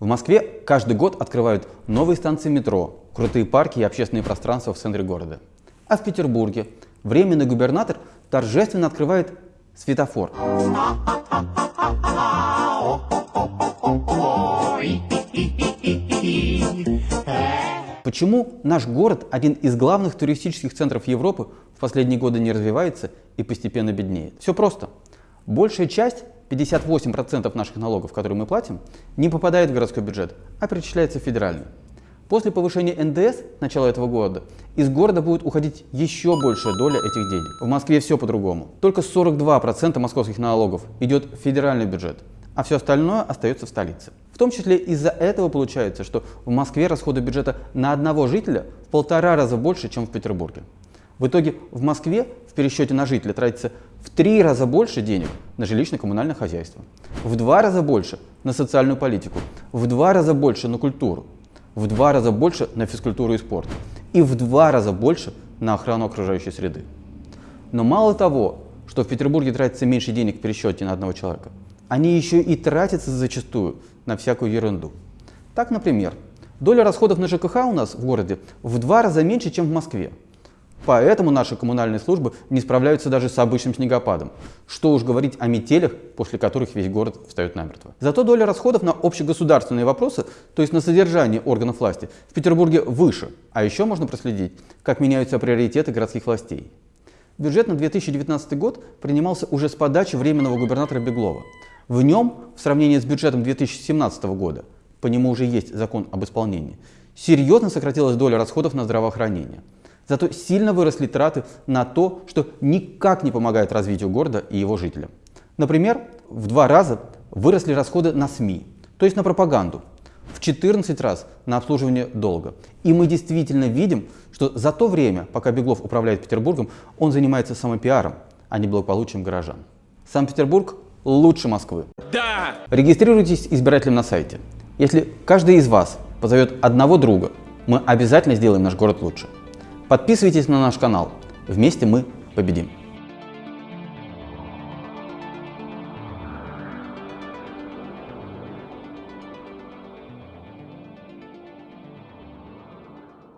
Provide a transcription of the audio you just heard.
В Москве каждый год открывают новые станции метро, крутые парки и общественные пространства в центре города. А в Петербурге временный губернатор торжественно открывает светофор. Почему наш город, один из главных туристических центров Европы, в последние годы не развивается и постепенно беднеет? Все просто. Большая часть 58% наших налогов, которые мы платим, не попадает в городской бюджет, а перечисляется в федеральный. После повышения НДС начала этого года из города будет уходить еще большая доля этих денег. В Москве все по-другому. Только 42% московских налогов идет в федеральный бюджет, а все остальное остается в столице. В том числе из-за этого получается, что в Москве расходы бюджета на одного жителя в полтора раза больше, чем в Петербурге. В итоге в Москве в пересчете на жителя тратится в три раза больше денег на жилищно-коммунальное хозяйство, в два раза больше на социальную политику, в два раза больше на культуру, в два раза больше на физкультуру и спорт и в два раза больше на охрану окружающей среды. Но мало того, что в Петербурге тратится меньше денег в пересчете на одного человека, они еще и тратятся зачастую на всякую ерунду. Так, например, доля расходов на ЖКХ у нас в городе в два раза меньше, чем в Москве. Поэтому наши коммунальные службы не справляются даже с обычным снегопадом. Что уж говорить о метелях, после которых весь город встает намертво. Зато доля расходов на общегосударственные вопросы, то есть на содержание органов власти, в Петербурге выше. А еще можно проследить, как меняются приоритеты городских властей. Бюджет на 2019 год принимался уже с подачи временного губернатора Беглова. В нем, в сравнении с бюджетом 2017 года, по нему уже есть закон об исполнении, серьезно сократилась доля расходов на здравоохранение. Зато сильно выросли траты на то, что никак не помогает развитию города и его жителям. Например, в два раза выросли расходы на СМИ, то есть на пропаганду, в 14 раз на обслуживание долга. И мы действительно видим, что за то время, пока Беглов управляет Петербургом, он занимается самопиаром, а не благополучием горожан. Санкт-Петербург лучше Москвы. Да! Регистрируйтесь избирателем на сайте. Если каждый из вас позовет одного друга, мы обязательно сделаем наш город лучше. Подписывайтесь на наш канал. Вместе мы победим.